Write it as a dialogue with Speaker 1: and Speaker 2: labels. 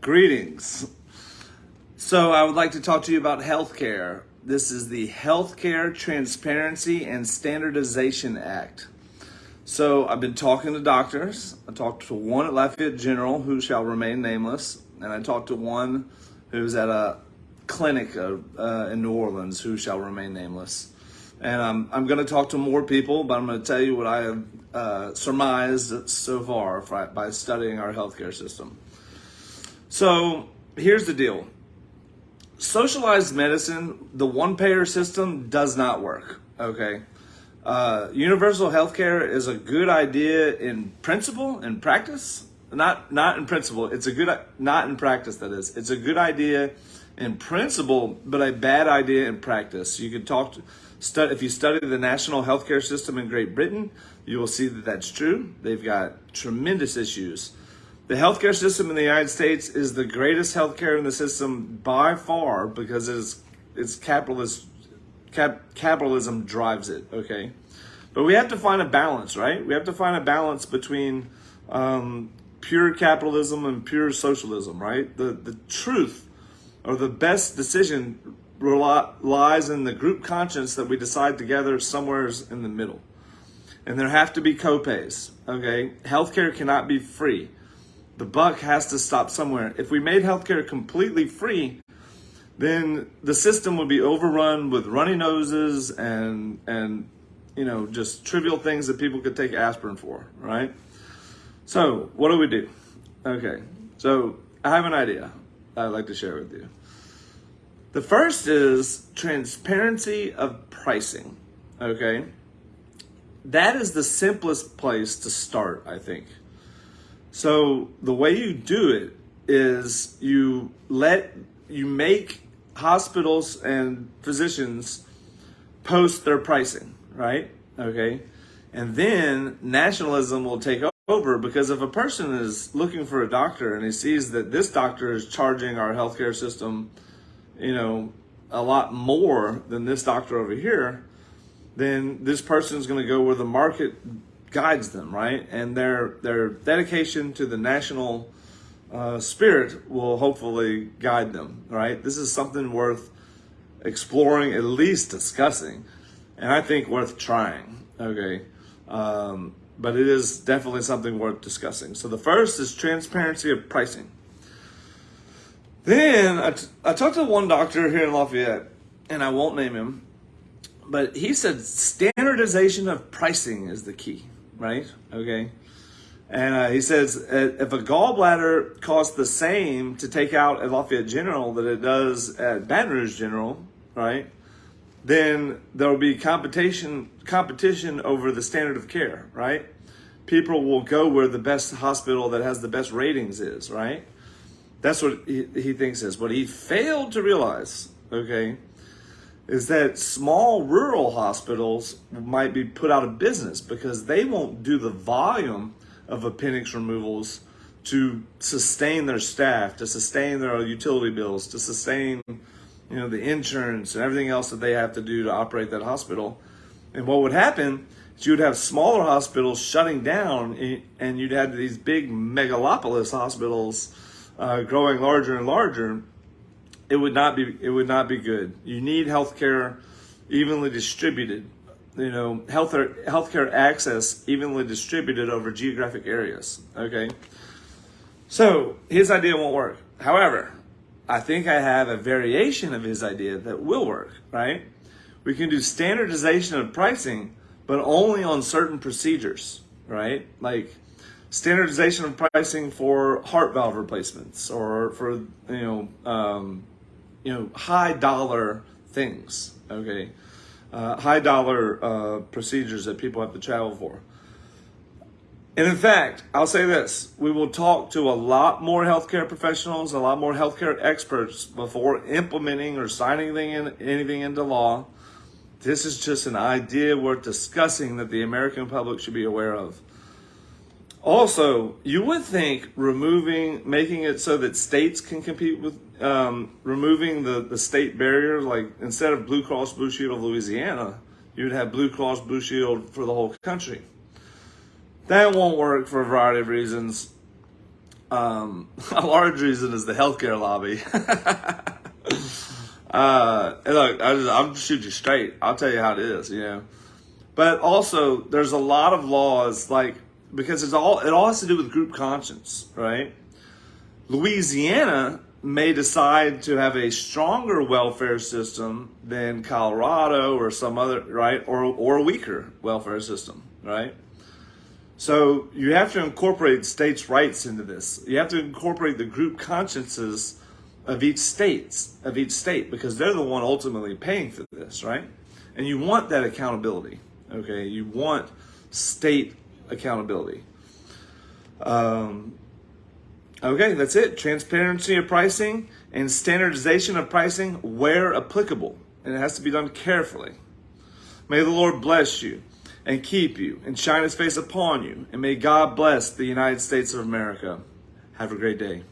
Speaker 1: Greetings. So, I would like to talk to you about healthcare. This is the Healthcare Transparency and Standardization Act. So, I've been talking to doctors. I talked to one at Lafayette General who shall remain nameless, and I talked to one who's at a clinic uh, uh, in New Orleans who shall remain nameless. And um, I'm going to talk to more people, but I'm going to tell you what I have uh, surmised so far by studying our healthcare system. So here's the deal socialized medicine, the one payer system does not work. Okay. Uh, universal healthcare is a good idea in principle and practice. Not not in principle. It's a good not in practice. That is, it's a good idea in principle, but a bad idea in practice. You could talk to if you study the national healthcare system in Great Britain, you will see that that's true. They've got tremendous issues. The healthcare system in the United States is the greatest healthcare in the system by far because it's it's capitalist cap, capitalism drives it. Okay, but we have to find a balance, right? We have to find a balance between um, pure capitalism and pure socialism, right? The the truth or the best decision lies in the group conscience that we decide together somewhere in the middle. And there have to be copays, okay? Healthcare cannot be free. The buck has to stop somewhere. If we made healthcare completely free, then the system would be overrun with runny noses and and you know just trivial things that people could take aspirin for, right? So what do we do? Okay, so I have an idea I'd like to share with you. The first is transparency of pricing. Okay, that is the simplest place to start, I think. So the way you do it is you let you make hospitals and physicians post their pricing, right? Okay. And then nationalism will take over because if a person is looking for a doctor and he sees that this doctor is charging our healthcare system, you know, a lot more than this doctor over here, then this person is going to go where the market guides them, right? And their their dedication to the national uh, spirit will hopefully guide them, right? This is something worth exploring, at least discussing, and I think worth trying. Okay, um, but it is definitely something worth discussing. So the first is transparency of pricing. Then I, I talked to one doctor here in Lafayette, and I won't name him, but he said standardization of pricing is the key right? Okay. And uh, he says uh, if a gallbladder costs the same to take out at Lafayette General that it does at Baton Rouge General, right? Then there will be competition competition over the standard of care, right? People will go where the best hospital that has the best ratings is, right? That's what he, he thinks is. What he failed to realize, okay, is that small rural hospitals might be put out of business because they won't do the volume of appendix removals to sustain their staff, to sustain their utility bills, to sustain you know the insurance and everything else that they have to do to operate that hospital. And what would happen is you'd have smaller hospitals shutting down, and you'd have these big megalopolis hospitals uh, growing larger and larger it would not be it would not be good. You need healthcare evenly distributed. You know, healthcare healthcare access evenly distributed over geographic areas. Okay. So his idea won't work. However, I think I have a variation of his idea that will work, right? We can do standardization of pricing, but only on certain procedures, right? Like standardization of pricing for heart valve replacements or for, you know, um, you know, high dollar things, okay? Uh, high dollar uh, procedures that people have to travel for. And in fact, I'll say this we will talk to a lot more healthcare professionals, a lot more healthcare experts before implementing or signing anything, in, anything into law. This is just an idea worth discussing that the American public should be aware of. Also, you would think removing, making it so that states can compete with, um, removing the, the state barrier, like instead of Blue Cross Blue Shield of Louisiana, you'd have Blue Cross Blue Shield for the whole country. That won't work for a variety of reasons. Um, a large reason is the healthcare lobby. uh, look, I just, just shoot you straight. I'll tell you how it is, you know. But also, there's a lot of laws like because it's all it all has to do with group conscience, right? Louisiana may decide to have a stronger welfare system than Colorado or some other right or or a weaker welfare system, right? So you have to incorporate states' rights into this. You have to incorporate the group consciences of each states of each state because they're the one ultimately paying for this, right? And you want that accountability. Okay, you want state accountability. Um, okay, that's it. Transparency of pricing and standardization of pricing where applicable, and it has to be done carefully. May the Lord bless you and keep you and shine his face upon you, and may God bless the United States of America. Have a great day.